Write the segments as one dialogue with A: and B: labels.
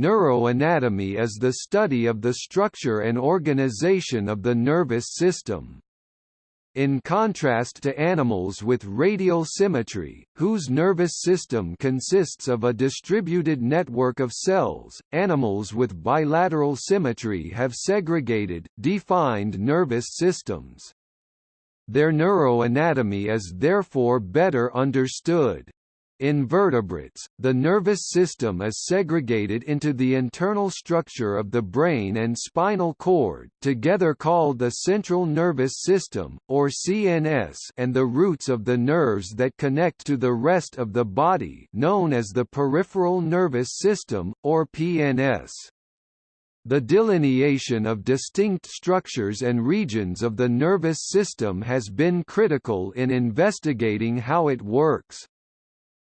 A: Neuroanatomy is the study of the structure and organization of the nervous system. In contrast to animals with radial symmetry, whose nervous system consists of a distributed network of cells, animals with bilateral symmetry have segregated, defined nervous systems. Their neuroanatomy is therefore better understood. In vertebrates, the nervous system is segregated into the internal structure of the brain and spinal cord together called the central nervous system, or CNS and the roots of the nerves that connect to the rest of the body known as the peripheral nervous system, or PNS. The delineation of distinct structures and regions of the nervous system has been critical in investigating how it works.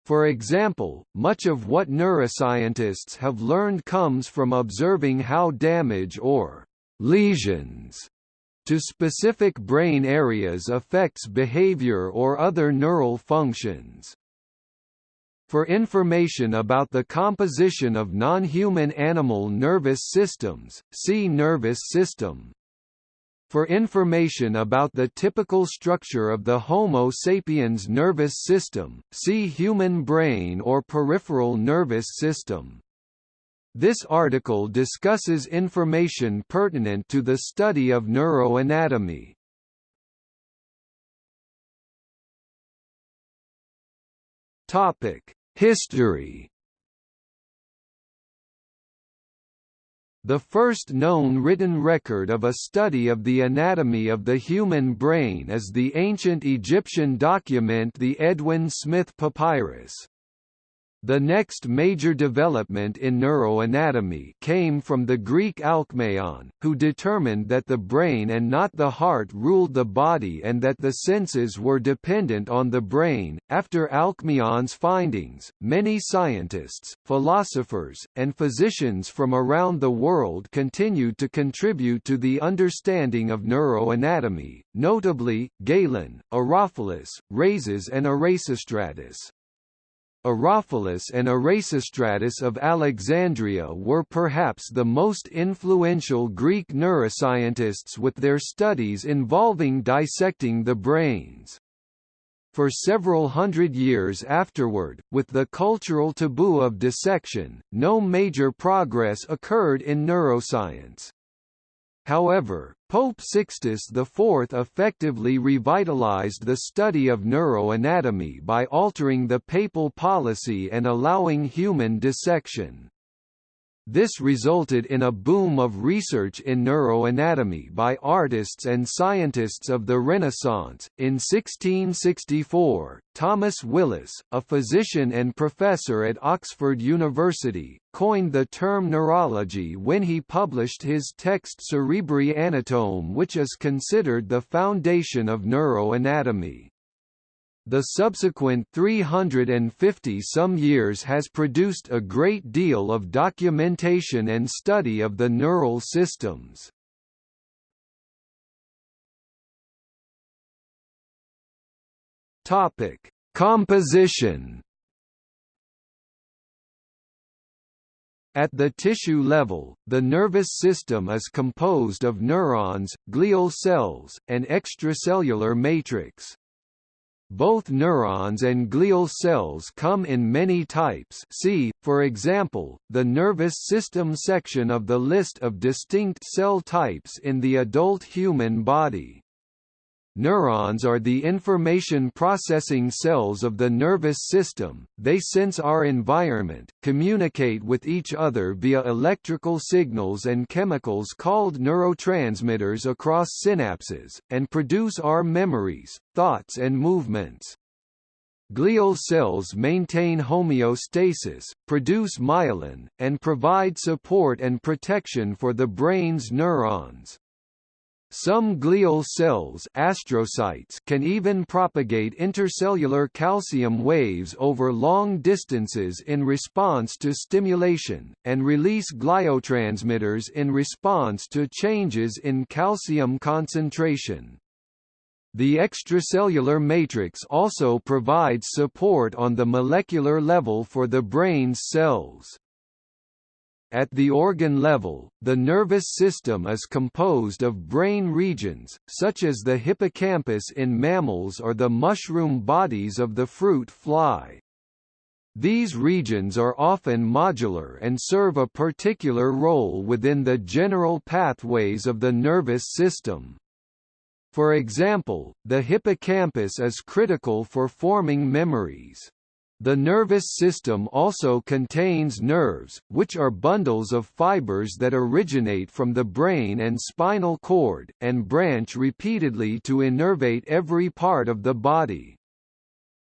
A: For example, much of what neuroscientists have learned comes from observing how damage or lesions to specific brain areas affects behavior or other neural functions. For information about the composition of non-human animal nervous systems, see nervous system. For information about the typical structure of the Homo sapiens nervous system, see human brain or peripheral nervous system. This article discusses information pertinent to the study of neuroanatomy. History The first known written record of a study of the anatomy of the human brain is the ancient Egyptian document the Edwin Smith Papyrus. The next major development in neuroanatomy came from the Greek Alcmaeon, who determined that the brain and not the heart ruled the body and that the senses were dependent on the brain. After Alcmaeon's findings, many scientists, philosophers, and physicians from around the world continued to contribute to the understanding of neuroanatomy, notably, Galen, Herophilus, Rhazes and Erasistratus. Herophilus and Erasistratus of Alexandria were perhaps the most influential Greek neuroscientists with their studies involving dissecting the brains. For several hundred years afterward, with the cultural taboo of dissection, no major progress occurred in neuroscience. However, Pope Sixtus IV effectively revitalized the study of neuroanatomy by altering the papal policy and allowing human dissection. This resulted in a boom of research in neuroanatomy by artists and scientists of the Renaissance. In 1664, Thomas Willis, a physician and professor at Oxford University, coined the term neurology when he published his text Cerebri Anatome which is considered the foundation of neuroanatomy. The subsequent 350-some years has produced a great deal of documentation and study of the neural systems. Topic: Composition. At the tissue level, the nervous system is composed of neurons, glial cells, and extracellular matrix. Both neurons and glial cells come in many types see, for example, the nervous system section of the list of distinct cell types in the adult human body. Neurons are the information processing cells of the nervous system, they sense our environment, communicate with each other via electrical signals and chemicals called neurotransmitters across synapses, and produce our memories, thoughts and movements. Glial cells maintain homeostasis, produce myelin, and provide support and protection for the brain's neurons. Some glial cells astrocytes can even propagate intercellular calcium waves over long distances in response to stimulation, and release gliotransmitters in response to changes in calcium concentration. The extracellular matrix also provides support on the molecular level for the brain's cells. At the organ level, the nervous system is composed of brain regions, such as the hippocampus in mammals or the mushroom bodies of the fruit fly. These regions are often modular and serve a particular role within the general pathways of the nervous system. For example, the hippocampus is critical for forming memories. The nervous system also contains nerves, which are bundles of fibers that originate from the brain and spinal cord, and branch repeatedly to innervate every part of the body.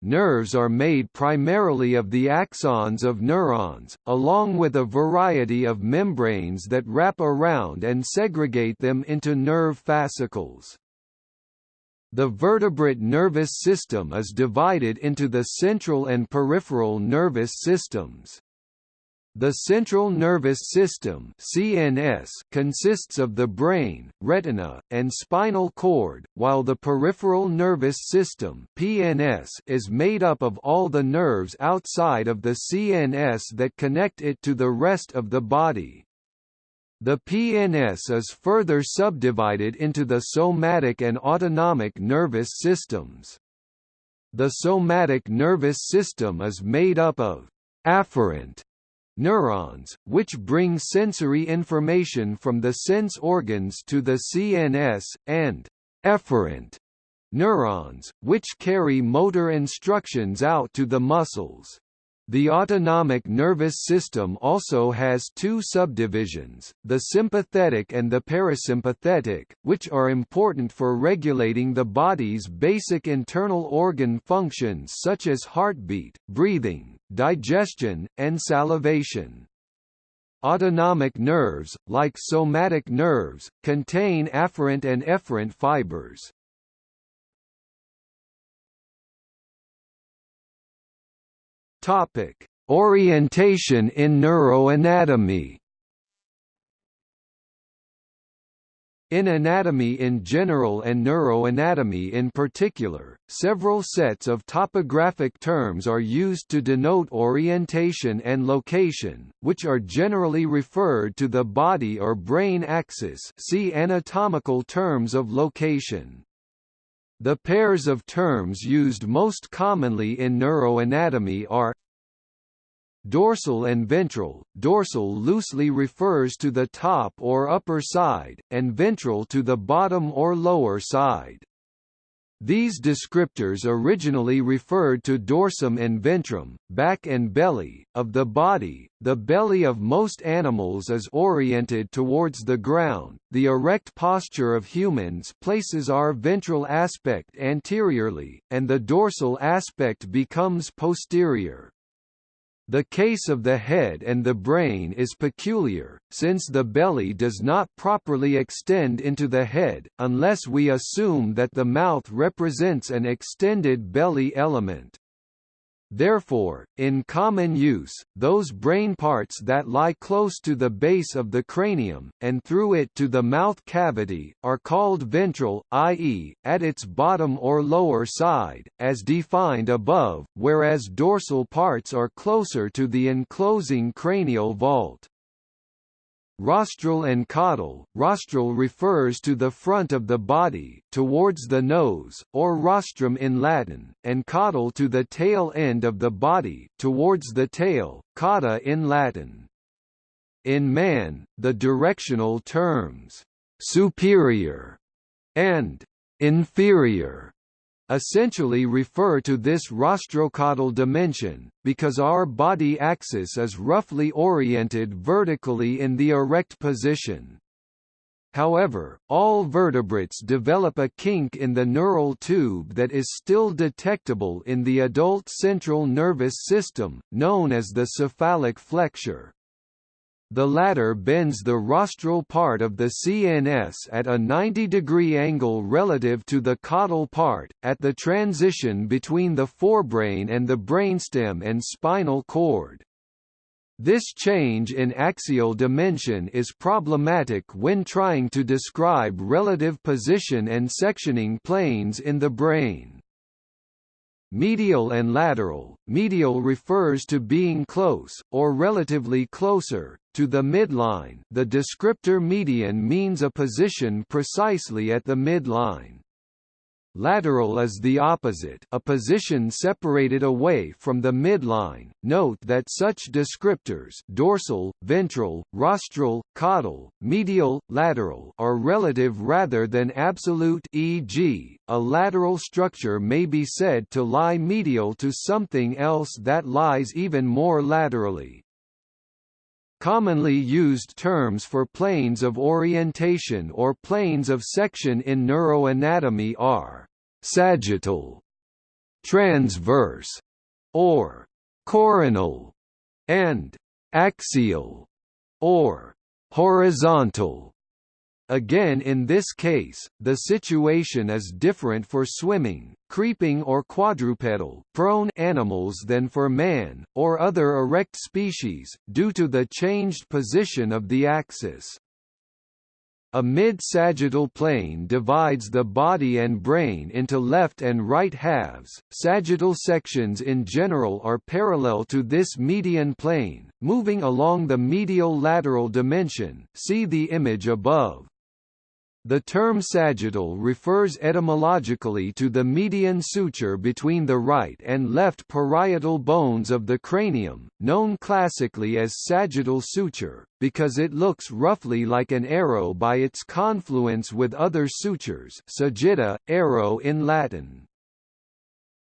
A: Nerves are made primarily of the axons of neurons, along with a variety of membranes that wrap around and segregate them into nerve fascicles. The vertebrate nervous system is divided into the central and peripheral nervous systems. The central nervous system (CNS) consists of the brain, retina, and spinal cord, while the peripheral nervous system (PNS) is made up of all the nerves outside of the CNS that connect it to the rest of the body. The PNS is further subdivided into the somatic and autonomic nervous systems. The somatic nervous system is made up of afferent neurons, which bring sensory information from the sense organs to the CNS, and efferent neurons, which carry motor instructions out to the muscles. The autonomic nervous system also has two subdivisions, the sympathetic and the parasympathetic, which are important for regulating the body's basic internal organ functions such as heartbeat, breathing, digestion, and salivation. Autonomic nerves, like somatic nerves, contain afferent and efferent fibers. Topic: Orientation in neuroanatomy. In anatomy in general and neuroanatomy in particular, several sets of topographic terms are used to denote orientation and location, which are generally referred to the body or brain axis see anatomical terms of location. The pairs of terms used most commonly in neuroanatomy are Dorsal and ventral. Dorsal loosely refers to the top or upper side, and ventral to the bottom or lower side. These descriptors originally referred to dorsum and ventrum, back and belly, of the body. The belly of most animals is oriented towards the ground. The erect posture of humans places our ventral aspect anteriorly, and the dorsal aspect becomes posterior. The case of the head and the brain is peculiar, since the belly does not properly extend into the head, unless we assume that the mouth represents an extended belly element. Therefore, in common use, those brain parts that lie close to the base of the cranium, and through it to the mouth cavity, are called ventral, i.e., at its bottom or lower side, as defined above, whereas dorsal parts are closer to the enclosing cranial vault. Rostral and caudal rostral refers to the front of the body, towards the nose, or rostrum in Latin, and caudal to the tail end of the body, towards the tail, cauda in Latin. In man, the directional terms, superior and inferior essentially refer to this rostrocaudal dimension, because our body axis is roughly oriented vertically in the erect position. However, all vertebrates develop a kink in the neural tube that is still detectable in the adult central nervous system, known as the cephalic flexure. The latter bends the rostral part of the CNS at a 90-degree angle relative to the caudal part, at the transition between the forebrain and the brainstem and spinal cord. This change in axial dimension is problematic when trying to describe relative position and sectioning planes in the brain. Medial and lateral. Medial refers to being close, or relatively closer, to the midline. The descriptor median means a position precisely at the midline. Lateral is the opposite a position separated away from the midline. Note that such descriptors dorsal, ventral, rostral, caudal, medial, lateral are relative rather than absolute e.g., a lateral structure may be said to lie medial to something else that lies even more laterally. Commonly used terms for planes of orientation or planes of section in neuroanatomy are sagittal, transverse, or coronal, and axial, or horizontal. Again in this case, the situation is different for swimming, creeping or quadrupedal prone animals than for man, or other erect species, due to the changed position of the axis. A mid-sagittal plane divides the body and brain into left and right halves. Sagittal sections in general are parallel to this median plane, moving along the medial lateral dimension. See the image above. The term sagittal refers etymologically to the median suture between the right and left parietal bones of the cranium, known classically as sagittal suture, because it looks roughly like an arrow by its confluence with other sutures sagitta, arrow in Latin.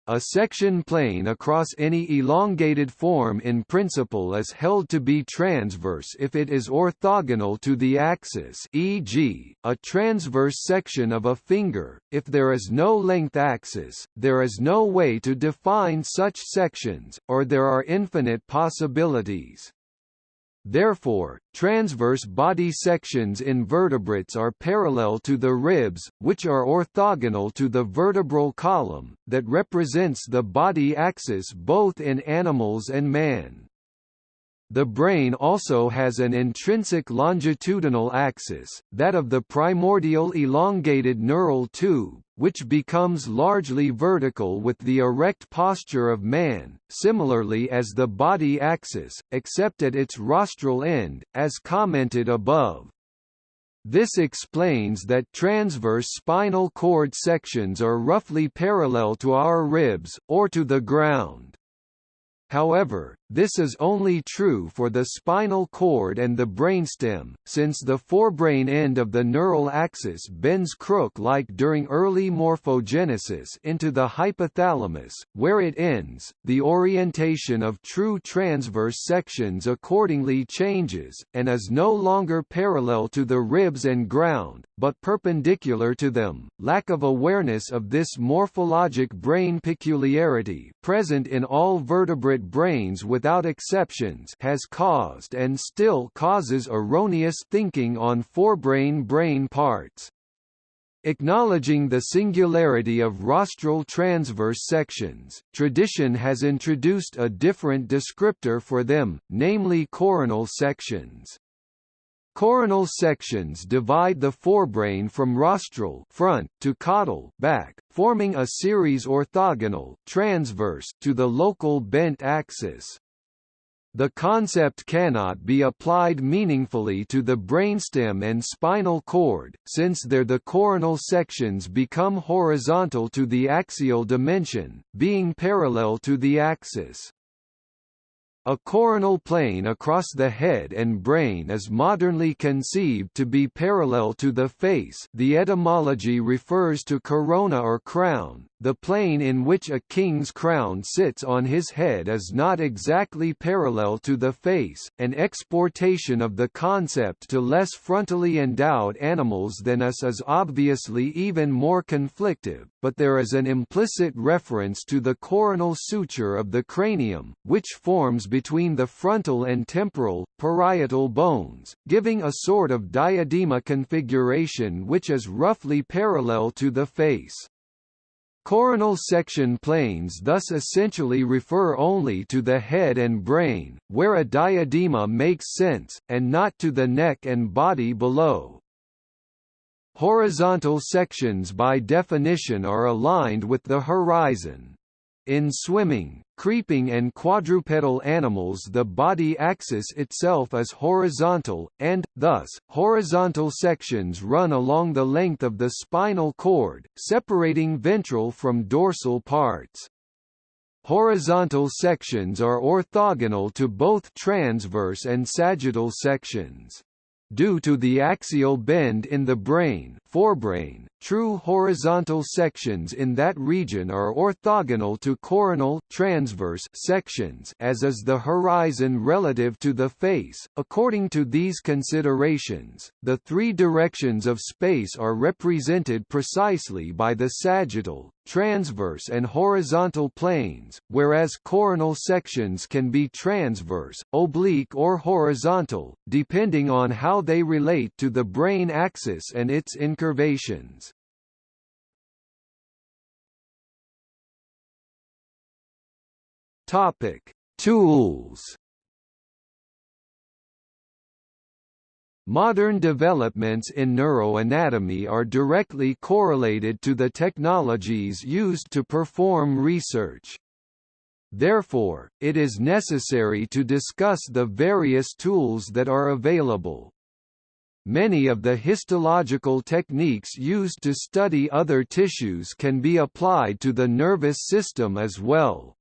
A: A section plane across any elongated form in principle is held to be transverse if it is orthogonal to the axis e.g., a transverse section of a finger. If there is no length axis, there is no way to define such sections, or there are infinite possibilities. Therefore, transverse body sections in vertebrates are parallel to the ribs, which are orthogonal to the vertebral column, that represents the body axis both in animals and man. The brain also has an intrinsic longitudinal axis, that of the primordial elongated neural tube, which becomes largely vertical with the erect posture of man, similarly as the body axis, except at its rostral end, as commented above. This explains that transverse spinal cord sections are roughly parallel to our ribs, or to the ground. However, this is only true for the spinal cord and the brainstem, since the forebrain end of the neural axis bends crook-like during early morphogenesis into the hypothalamus, where it ends. The orientation of true transverse sections accordingly changes, and is no longer parallel to the ribs and ground, but perpendicular to them. Lack of awareness of this morphologic brain peculiarity present in all vertebrate brains with without exceptions has caused and still causes erroneous thinking on forebrain-brain parts. Acknowledging the singularity of rostral transverse sections, tradition has introduced a different descriptor for them, namely coronal sections. Coronal sections divide the forebrain from rostral front to caudal back, forming a series orthogonal transverse to the local bent axis. The concept cannot be applied meaningfully to the brainstem and spinal cord, since there the coronal sections become horizontal to the axial dimension, being parallel to the axis. A coronal plane across the head and brain is modernly conceived to be parallel to the face the etymology refers to corona or crown, the plane in which a king's crown sits on his head is not exactly parallel to the face, an exportation of the concept to less frontally endowed animals than us is obviously even more conflictive, but there is an implicit reference to the coronal suture of the cranium, which forms between the frontal and temporal, parietal bones, giving a sort of diadema configuration which is roughly parallel to the face. Coronal section planes thus essentially refer only to the head and brain, where a diadema makes sense, and not to the neck and body below. Horizontal sections by definition are aligned with the horizon. In swimming, creeping and quadrupedal animals the body axis itself is horizontal, and, thus, horizontal sections run along the length of the spinal cord, separating ventral from dorsal parts. Horizontal sections are orthogonal to both transverse and sagittal sections. Due to the axial bend in the brain forebrain, true horizontal sections in that region are orthogonal to coronal transverse sections as is the horizon relative to the face. According to these considerations, the three directions of space are represented precisely by the sagittal, transverse and horizontal planes, whereas coronal sections can be transverse, oblique or horizontal, depending on how they relate to the brain axis and its incurvations. Topic: Tools. Modern developments in neuroanatomy are directly correlated to the technologies used to perform research. Therefore, it is necessary to discuss the various tools that are available. Many of the histological techniques used to study other tissues can be applied to the nervous system as well.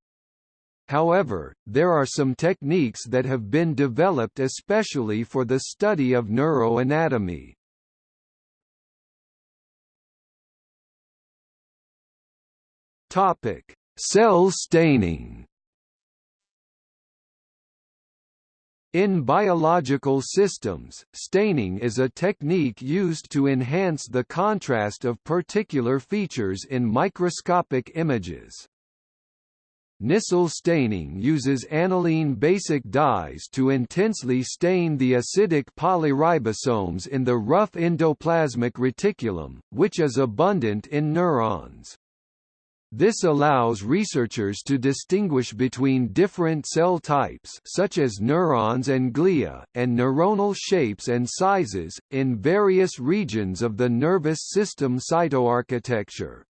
A: However, there are some techniques that have been developed especially for the study of neuroanatomy. Topic: Cell staining. In biological systems, staining is a technique used to enhance the contrast of particular features in microscopic images. Nissl staining uses aniline basic dyes to intensely stain the acidic polyribosomes in the rough endoplasmic reticulum, which is abundant in neurons. This allows researchers to distinguish between different cell types such as neurons and glia, and neuronal shapes and sizes, in various regions of the nervous system cytoarchitecture.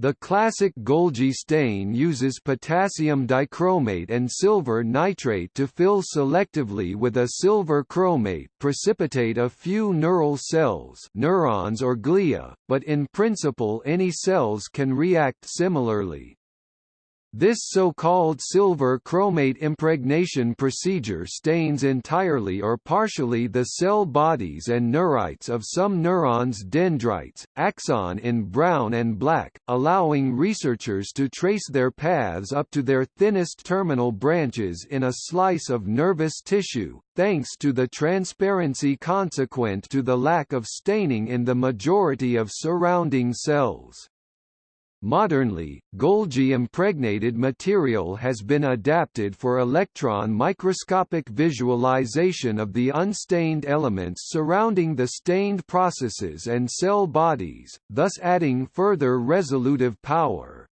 A: The classic Golgi stain uses potassium dichromate and silver nitrate to fill selectively with a silver chromate precipitate a few neural cells neurons or glia, but in principle any cells can react similarly. This so-called silver chromate impregnation procedure stains entirely or partially the cell bodies and neurites of some neurons dendrites, axon in brown and black, allowing researchers to trace their paths up to their thinnest terminal branches in a slice of nervous tissue, thanks to the transparency consequent to the lack of staining in the majority of surrounding cells. Modernly, Golgi impregnated material has been adapted for electron microscopic visualization of the unstained elements surrounding the stained processes and cell bodies, thus adding further resolutive power.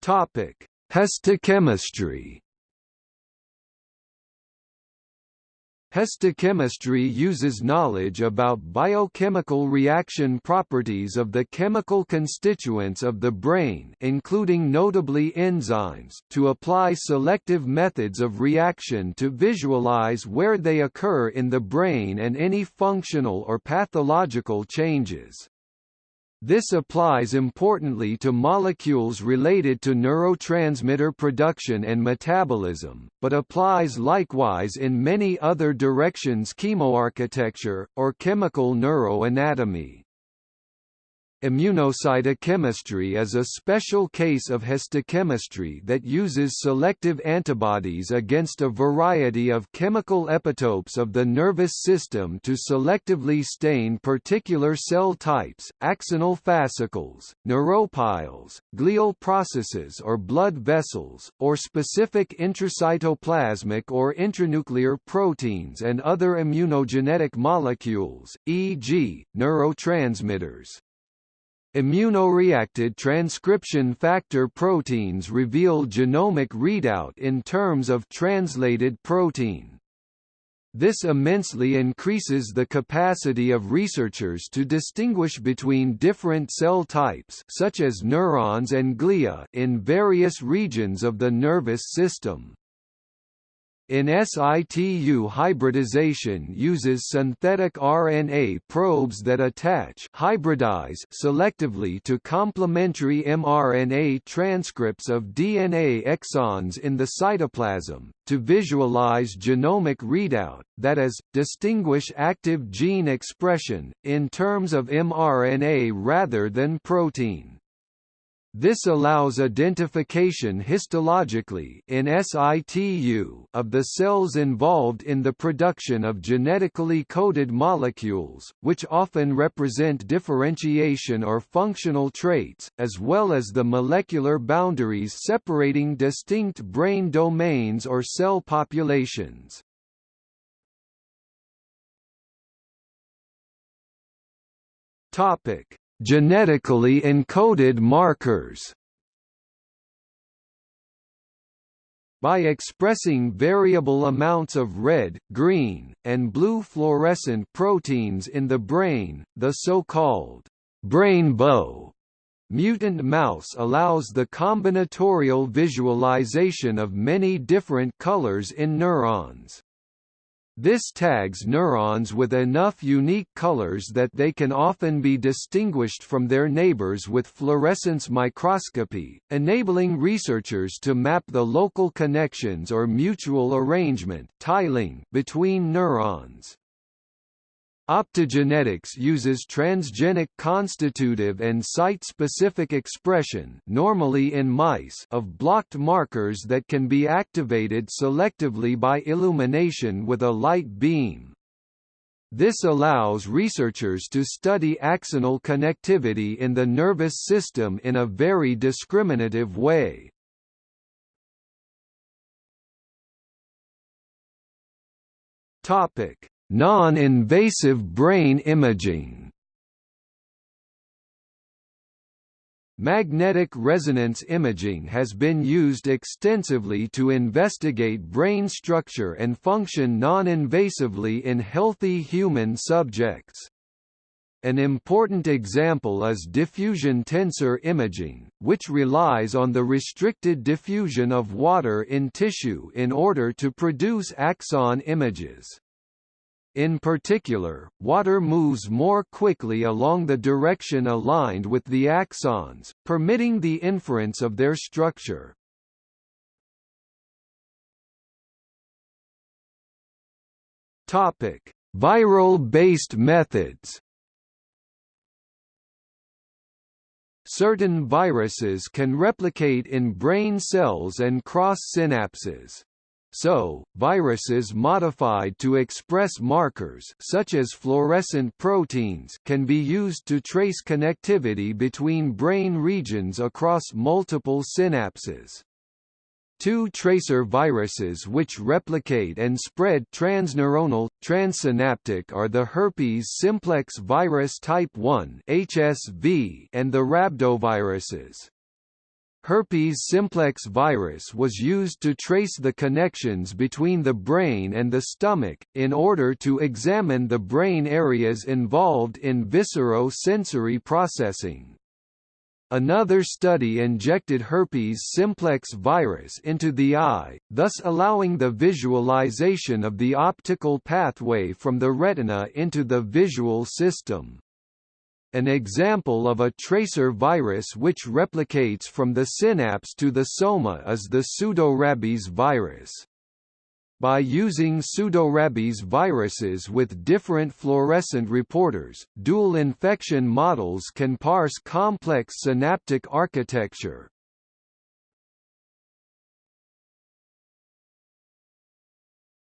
A: Topic: Histochemistry Histochemistry uses knowledge about biochemical reaction properties of the chemical constituents of the brain including notably enzymes to apply selective methods of reaction to visualize where they occur in the brain and any functional or pathological changes. This applies importantly to molecules related to neurotransmitter production and metabolism, but applies likewise in many other directions chemoarchitecture, or chemical neuroanatomy. Immunocytochemistry is a special case of histochemistry that uses selective antibodies against a variety of chemical epitopes of the nervous system to selectively stain particular cell types, axonal fascicles, neuropiles, glial processes or blood vessels, or specific intracytoplasmic or intranuclear proteins and other immunogenetic molecules, e.g., neurotransmitters. Immunoreacted transcription factor proteins reveal genomic readout in terms of translated protein. This immensely increases the capacity of researchers to distinguish between different cell types such as neurons and glia in various regions of the nervous system. In situ hybridization uses synthetic RNA probes that attach hybridize selectively to complementary mRNA transcripts of DNA exons in the cytoplasm, to visualize genomic readout, that is, distinguish active gene expression, in terms of mRNA rather than protein. This allows identification histologically in situ of the cells involved in the production of genetically coded molecules, which often represent differentiation or functional traits, as well as the molecular boundaries separating distinct brain domains or cell populations. Topic: Genetically encoded markers By expressing variable amounts of red, green, and blue fluorescent proteins in the brain, the so-called brainbow mutant mouse allows the combinatorial visualization of many different colors in neurons. This tags neurons with enough unique colors that they can often be distinguished from their neighbors with fluorescence microscopy, enabling researchers to map the local connections or mutual arrangement between neurons. Optogenetics uses transgenic constitutive and site-specific expression normally in mice of blocked markers that can be activated selectively by illumination with a light beam. This allows researchers to study axonal connectivity in the nervous system in a very discriminative way. Topic: Non-invasive brain imaging Magnetic resonance imaging has been used extensively to investigate brain structure and function non-invasively in healthy human subjects. An important example is diffusion tensor imaging, which relies on the restricted diffusion of water in tissue in order to produce axon images. In particular, water moves more quickly along the direction aligned with the axons, permitting the inference of their structure. Topic: Viral-based methods. Certain viruses can replicate in brain cells and cross synapses. So, viruses modified to express markers such as fluorescent proteins can be used to trace connectivity between brain regions across multiple synapses. Two tracer viruses which replicate and spread transneuronal, transsynaptic are the herpes simplex virus type 1 (HSV) and the rhabdoviruses. Herpes simplex virus was used to trace the connections between the brain and the stomach, in order to examine the brain areas involved in viscero-sensory processing. Another study injected herpes simplex virus into the eye, thus allowing the visualization of the optical pathway from the retina into the visual system. An example of a tracer virus which replicates from the synapse to the soma is the pseudorabies virus. By using pseudorabies viruses with different fluorescent reporters, dual infection models can parse complex synaptic architecture.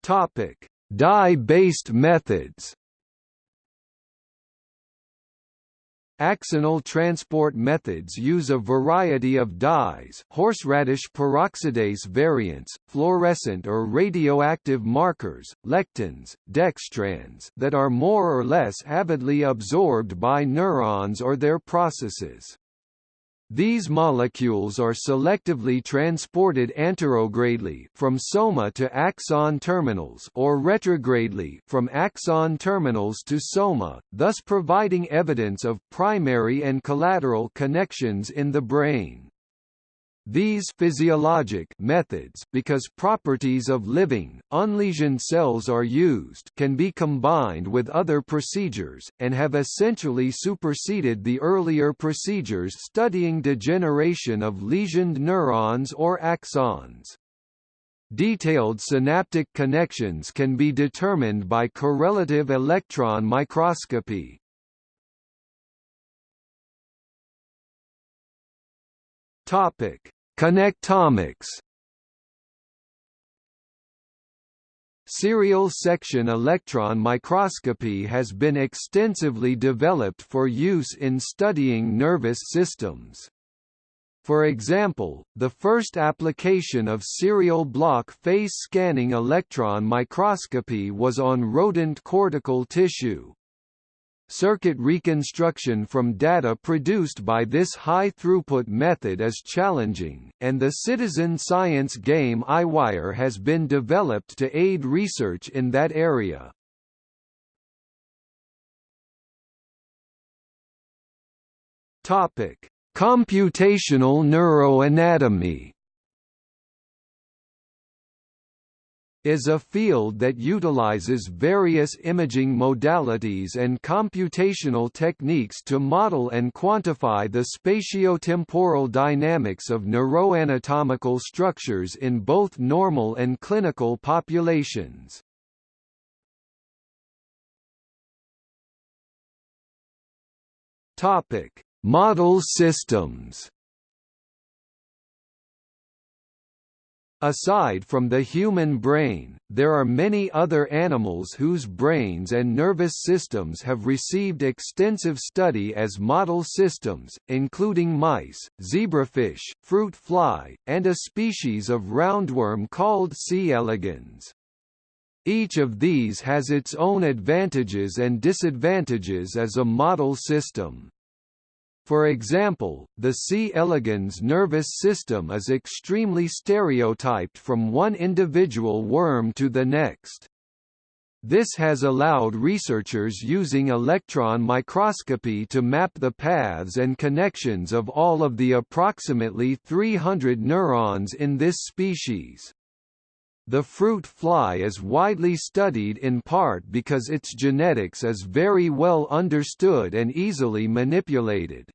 A: Topic: Dye-based methods. Axonal transport methods use a variety of dyes horseradish peroxidase variants, fluorescent or radioactive markers, lectins, dextrans that are more or less avidly absorbed by neurons or their processes. These molecules are selectively transported anterogradely from soma to axon terminals or retrogradely from axon terminals to soma, thus providing evidence of primary and collateral connections in the brain. These physiologic methods because properties of living, unlesioned cells are used can be combined with other procedures, and have essentially superseded the earlier procedures studying degeneration of lesioned neurons or axons. Detailed synaptic connections can be determined by correlative electron microscopy, Topic: Connectomics. Serial section electron microscopy has been extensively developed for use in studying nervous systems. For example, the first application of serial block face scanning electron microscopy was on rodent cortical tissue. Circuit reconstruction from data produced by this high-throughput method is challenging, and the citizen science game EyeWire has been developed to aid research in that area. Computational neuroanatomy is a field that utilizes various imaging modalities and computational techniques to model and quantify the spatiotemporal dynamics of neuroanatomical structures in both normal and clinical populations. Topic: Model systems Aside from the human brain, there are many other animals whose brains and nervous systems have received extensive study as model systems, including mice, zebrafish, fruit fly, and a species of roundworm called C. elegans. Each of these has its own advantages and disadvantages as a model system. For example, the C. elegans nervous system is extremely stereotyped from one individual worm to the next. This has allowed researchers using electron microscopy to map the paths and connections of all of the approximately 300 neurons in this species. The fruit fly is widely studied in part because its genetics is very well understood and easily manipulated.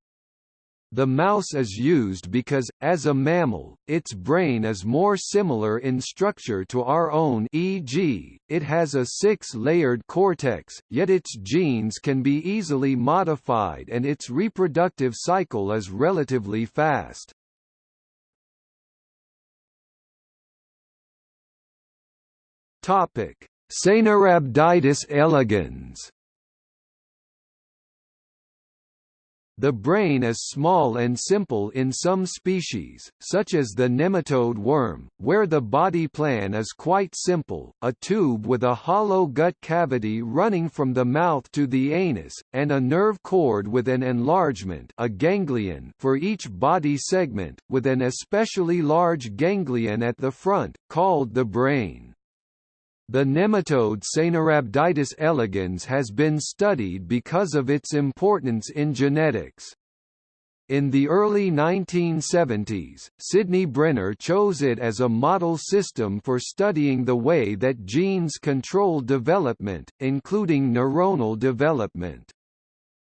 A: The mouse is used because, as a mammal, its brain is more similar in structure to our own e.g., it has a six-layered cortex, yet its genes can be easily modified and its reproductive cycle is relatively fast. Topic: Caenorhabditis elegans. The brain is small and simple in some species, such as the nematode worm, where the body plan is quite simple, a tube with a hollow gut cavity running from the mouth to the anus, and a nerve cord with an enlargement a ganglion for each body segment, with an especially large ganglion at the front, called the brain. The nematode Caenorhabditis elegans has been studied because of its importance in genetics. In the early 1970s, Sidney Brenner chose it as a model system for studying the way that genes control development, including neuronal development.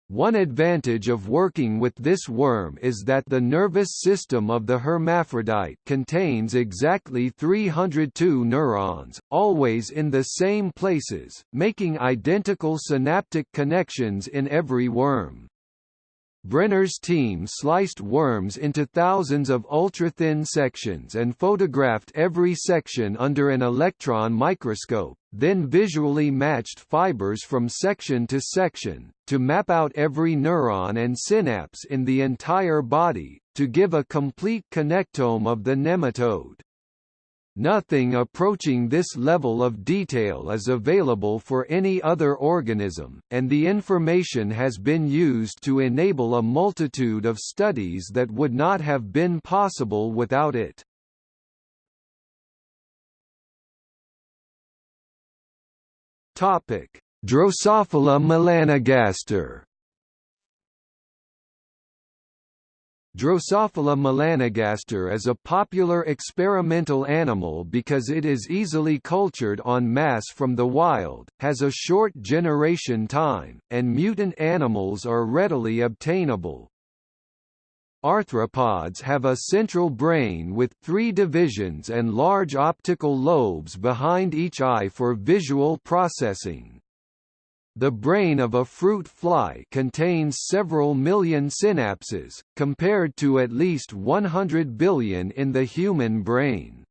A: One advantage of working with this worm is that the nervous system of the hermaphrodite contains exactly 302 neurons, always in the same places, making identical synaptic connections in every worm. Brenner's team sliced worms into thousands of ultra-thin sections and photographed every section under an electron microscope, then visually matched fibers from section to section, to map out every neuron and synapse in the entire body, to give a complete connectome of the nematode. Nothing approaching this level of detail is available for any other organism, and the information has been used to enable a multitude of studies that would not have been possible without it. Drosophila melanogaster Drosophila melanogaster is a popular experimental animal because it is easily cultured en masse from the wild, has a short generation time, and mutant animals are readily obtainable. Arthropods have a central brain with three divisions and large optical lobes behind each eye for visual processing. The brain of a fruit fly contains several million synapses, compared to at least 100 billion in the human brain.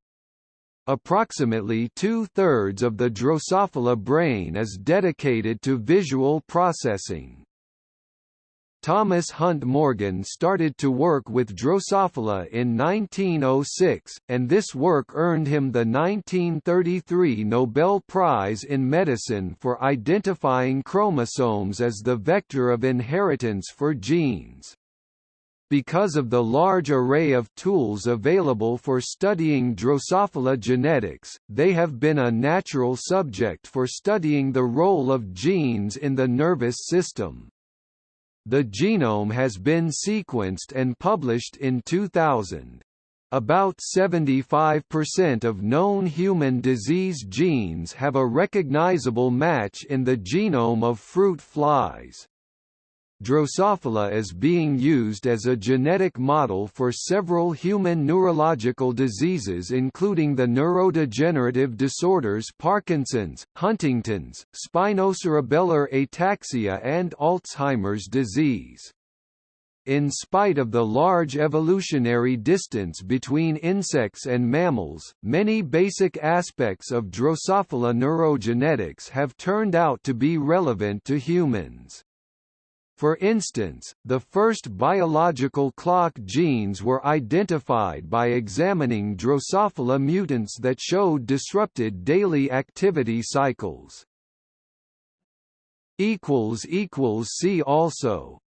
A: Approximately two-thirds of the Drosophila brain is dedicated to visual processing. Thomas Hunt Morgan started to work with Drosophila in 1906, and this work earned him the 1933 Nobel Prize in Medicine for identifying chromosomes as the vector of inheritance for genes. Because of the large array of tools available for studying Drosophila genetics, they have been a natural subject for studying the role of genes in the nervous system. The genome has been sequenced and published in 2000. About 75% of known human disease genes have a recognizable match in the genome of fruit flies. Drosophila is being used as a genetic model for several human neurological diseases including the neurodegenerative disorders Parkinson's, Huntington's, spinocerebellar ataxia and Alzheimer's disease. In spite of the large evolutionary distance between insects and mammals, many basic aspects of Drosophila neurogenetics have turned out to be relevant to humans. For instance, the first biological clock genes were identified by examining Drosophila mutants that showed disrupted daily activity cycles. See also